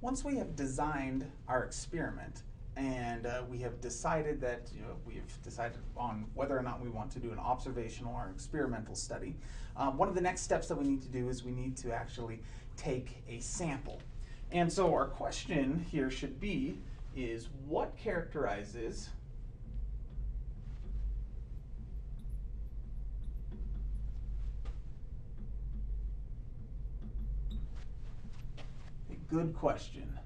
once we have designed our experiment and uh, we have decided that you know, we've decided on whether or not we want to do an observational or experimental study, um, one of the next steps that we need to do is we need to actually take a sample. And so our question here should be is what characterizes good question?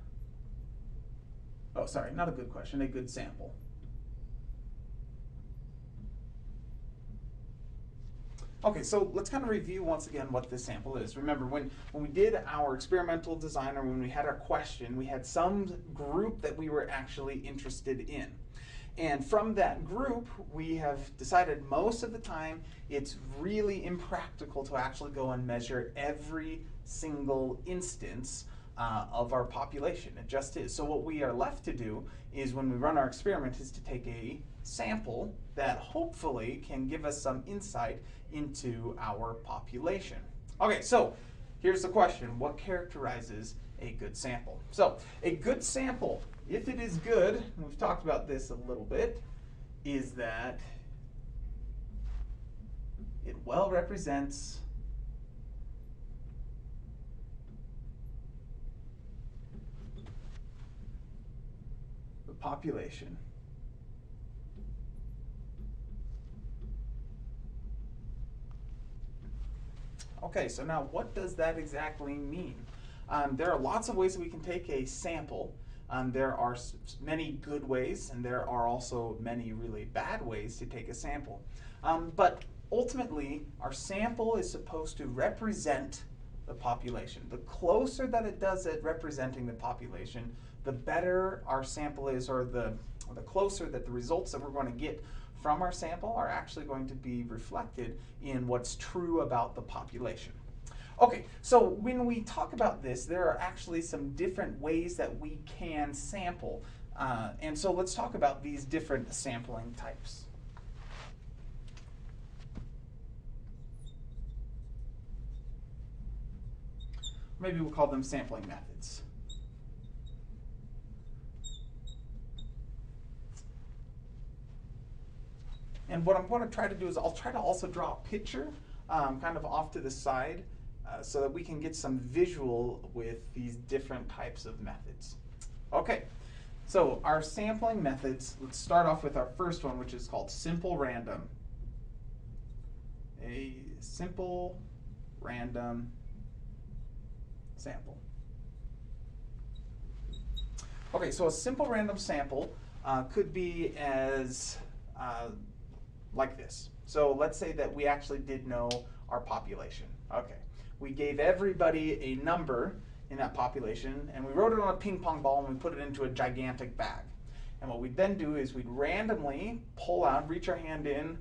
Oh, sorry, not a good question, a good sample. Okay, so let's kind of review once again what this sample is. Remember, when, when we did our experimental design or when we had our question, we had some group that we were actually interested in. And from that group, we have decided most of the time it's really impractical to actually go and measure every single instance uh, of our population. It just is. So what we are left to do is when we run our experiment is to take a sample that hopefully can give us some insight into our population. Okay, so here's the question. What characterizes a good sample? So a good sample, if it is good, we've talked about this a little bit, is that it well represents the population. Okay, so now what does that exactly mean? Um, there are lots of ways that we can take a sample. Um, there are many good ways, and there are also many really bad ways to take a sample. Um, but ultimately, our sample is supposed to represent the population. The closer that it does at representing the population, the better our sample is, or the, or the closer that the results that we're going to get from our sample are actually going to be reflected in what's true about the population. Okay, so when we talk about this, there are actually some different ways that we can sample. Uh, and so let's talk about these different sampling types. Maybe we'll call them sampling methods. And what I'm going to try to do is I'll try to also draw a picture um, kind of off to the side uh, so that we can get some visual with these different types of methods. Okay, so our sampling methods, let's start off with our first one, which is called simple random. A simple random sample. Okay, so a simple random sample uh, could be as uh, like this. So let's say that we actually did know our population. Okay, we gave everybody a number in that population and we wrote it on a ping pong ball and we put it into a gigantic bag. And what we'd then do is we'd randomly pull out, reach our hand in,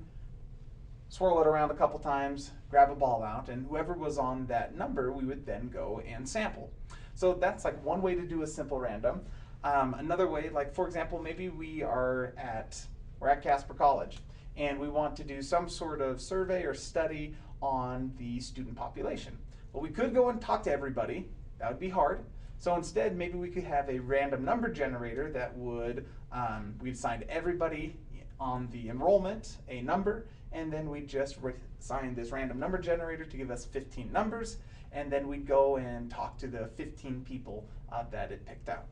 swirl it around a couple times, grab a ball out, and whoever was on that number, we would then go and sample. So that's like one way to do a simple random. Um, another way, like for example, maybe we are at, we're at Casper College and we want to do some sort of survey or study on the student population. Well, we could go and talk to everybody. That would be hard. So instead, maybe we could have a random number generator that would, um, we'd assign everybody on the enrollment a number, and then we'd just assign this random number generator to give us 15 numbers, and then we'd go and talk to the 15 people uh, that it picked out.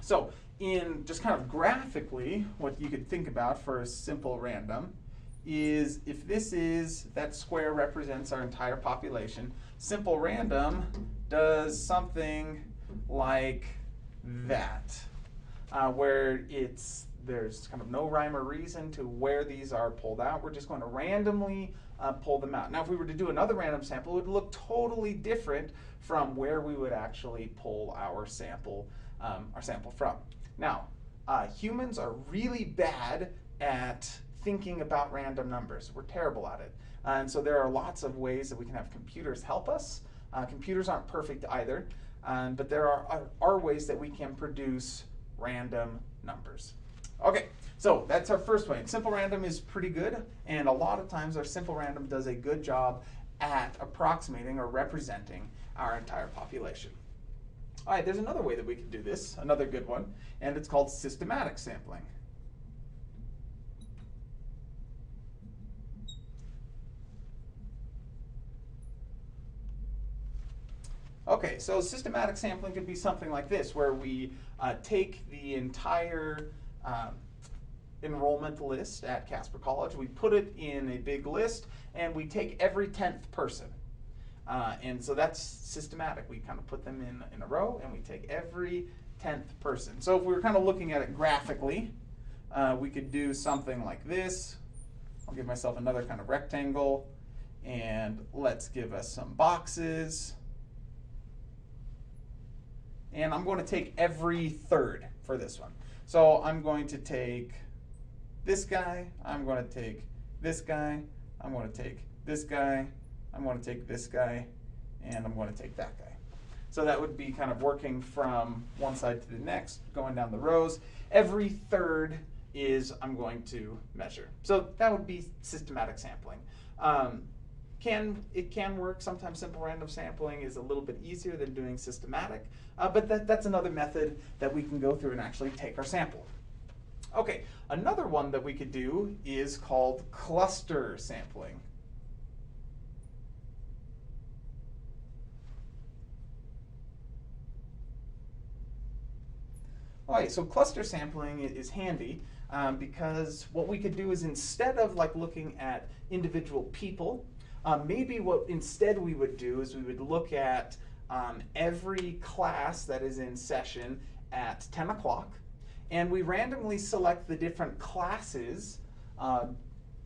So in just kind of graphically, what you could think about for a simple random is if this is, that square represents our entire population, simple random does something like that, uh, where it's there's kind of no rhyme or reason to where these are pulled out. We're just going to randomly uh, pull them out. Now, if we were to do another random sample, it would look totally different from where we would actually pull our sample, um, our sample from. Now, uh, humans are really bad at thinking about random numbers. We're terrible at it. Uh, and so there are lots of ways that we can have computers help us. Uh, computers aren't perfect either, um, but there are, are, are ways that we can produce random numbers. Okay, so that's our first way. Simple random is pretty good, and a lot of times our simple random does a good job at approximating or representing our entire population. All right, there's another way that we can do this, another good one, and it's called systematic sampling. Okay, so systematic sampling could be something like this, where we uh, take the entire um, enrollment list at Casper College, we put it in a big list, and we take every 10th person. Uh, and so that's systematic. We kind of put them in, in a row, and we take every 10th person. So if we were kind of looking at it graphically, uh, we could do something like this. I'll give myself another kind of rectangle, and let's give us some boxes and I'm going to take every third for this one. So I'm going to take this guy, I'm going to take this guy, I'm going to take this guy, I'm going to take this guy, and I'm going to take that guy. So that would be kind of working from one side to the next, going down the rows. Every third is I'm going to measure. So that would be systematic sampling. Um, can it can work. Sometimes simple random sampling is a little bit easier than doing systematic, uh, but that, that's another method that we can go through and actually take our sample. Okay, another one that we could do is called cluster sampling. All right, so cluster sampling is handy um, because what we could do is instead of like looking at individual people um, maybe what instead we would do is we would look at um, every class that is in session at 10 o'clock, and we randomly select the different classes uh,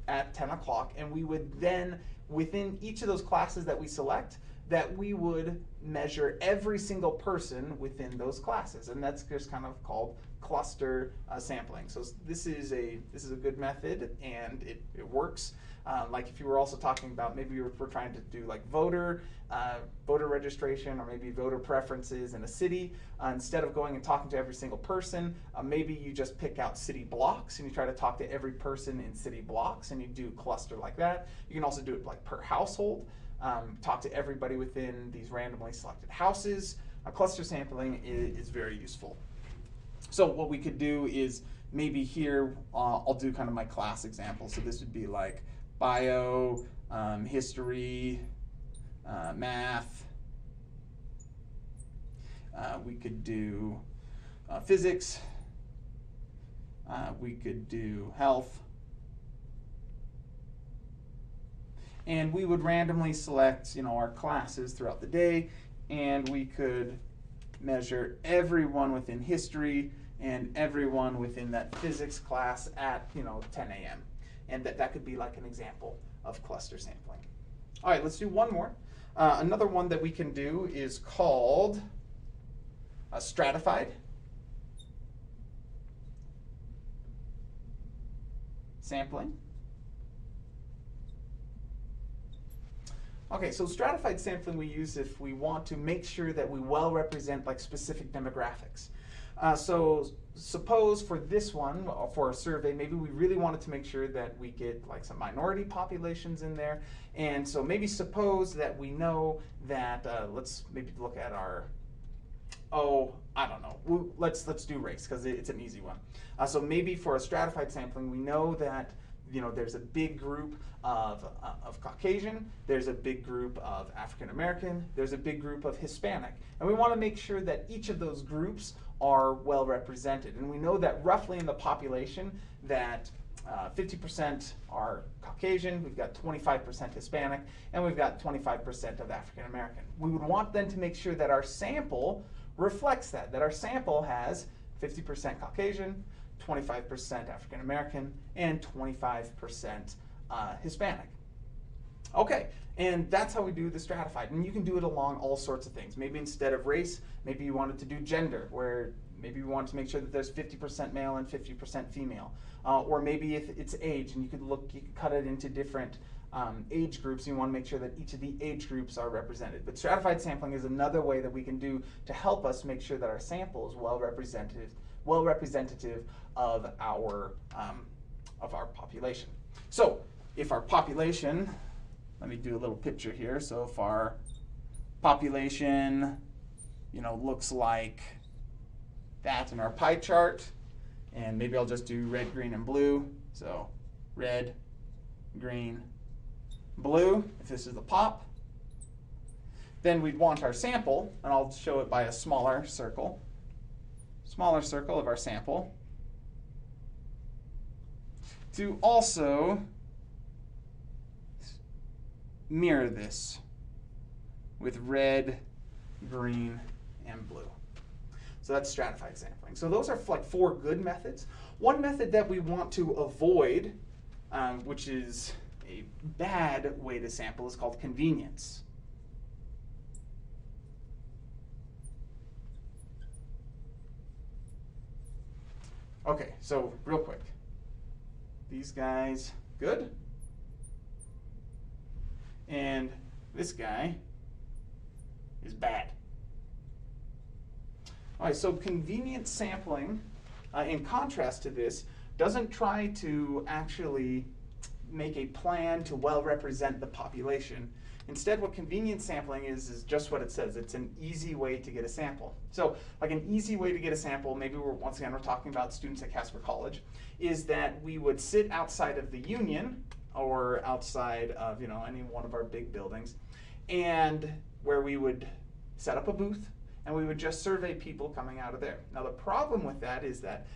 at 10 o'clock, and we would then, within each of those classes that we select, that we would measure every single person within those classes, and that's just kind of called cluster uh, sampling. So this is a this is a good method, and it, it works. Um, like if you were also talking about maybe you were, trying to do like voter uh, voter registration or maybe voter preferences in a city, uh, instead of going and talking to every single person, uh, maybe you just pick out city blocks and you try to talk to every person in city blocks and you do cluster like that. You can also do it like per household, um, talk to everybody within these randomly selected houses. A cluster sampling is, is very useful. So what we could do is maybe here, uh, I'll do kind of my class example. So this would be like bio, um, history, uh, math. Uh, we could do uh, physics. Uh, we could do health. And we would randomly select, you know, our classes throughout the day, and we could measure everyone within history and everyone within that physics class at, you know, 10 a.m and that, that could be like an example of cluster sampling. All right, let's do one more. Uh, another one that we can do is called uh, stratified. Sampling. Okay, so stratified sampling we use if we want to make sure that we well represent like specific demographics. Uh, so suppose for this one, uh, for a survey, maybe we really wanted to make sure that we get like some minority populations in there. And so maybe suppose that we know that, uh, let's maybe look at our, oh, I don't know, let's, let's do race because it's an easy one. Uh, so maybe for a stratified sampling, we know that you know, there's a big group of, uh, of Caucasian, there's a big group of African American, there's a big group of Hispanic. And we want to make sure that each of those groups are well represented. And we know that roughly in the population that 50% uh, are Caucasian, we've got 25% Hispanic, and we've got 25% of African American. We would want then to make sure that our sample reflects that, that our sample has 50% Caucasian, 25% African American, and 25% uh, Hispanic. Okay, and that's how we do the stratified. And you can do it along all sorts of things. Maybe instead of race, maybe you wanted to do gender, where maybe you want to make sure that there's 50% male and 50% female. Uh, or maybe if it's age, and you could look, you could cut it into different um, age groups, you want to make sure that each of the age groups are represented. But stratified sampling is another way that we can do to help us make sure that our sample is well represented, well representative of our um, of our population. So if our population, let me do a little picture here. So if our population you know, looks like that in our pie chart. And maybe I'll just do red, green, and blue. So red, green, blue, if this is the pop. Then we'd want our sample, and I'll show it by a smaller circle. Smaller circle of our sample. To also mirror this with red, green, and blue. So that's stratified sampling. So those are like four good methods. One method that we want to avoid, um, which is a bad way to sample, is called convenience. Okay, so real quick. These guys, good. And this guy is bad. All right, so convenient sampling, uh, in contrast to this, doesn't try to actually make a plan to well represent the population. Instead, what convenient sampling is, is just what it says. It's an easy way to get a sample. So like an easy way to get a sample, maybe we're, once again, we're talking about students at Casper College, is that we would sit outside of the union or outside of, you know, any one of our big buildings and where we would set up a booth and we would just survey people coming out of there. Now the problem with that is that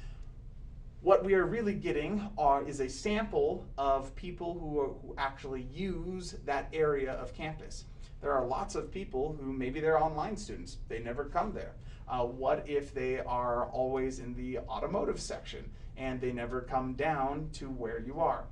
what we are really getting are, is a sample of people who, are, who actually use that area of campus. There are lots of people who maybe they're online students, they never come there. Uh, what if they are always in the automotive section and they never come down to where you are?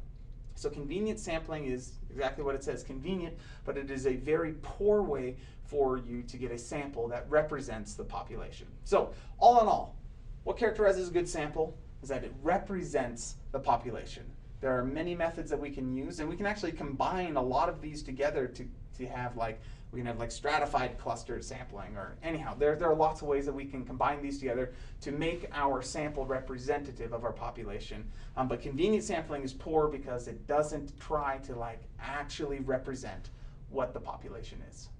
So convenient sampling is exactly what it says, convenient, but it is a very poor way for you to get a sample that represents the population. So all in all, what characterizes a good sample? Is that it represents the population. There are many methods that we can use, and we can actually combine a lot of these together to, to have like, we can have like stratified cluster sampling, or anyhow, there, there are lots of ways that we can combine these together to make our sample representative of our population. Um, but convenient sampling is poor because it doesn't try to like actually represent what the population is.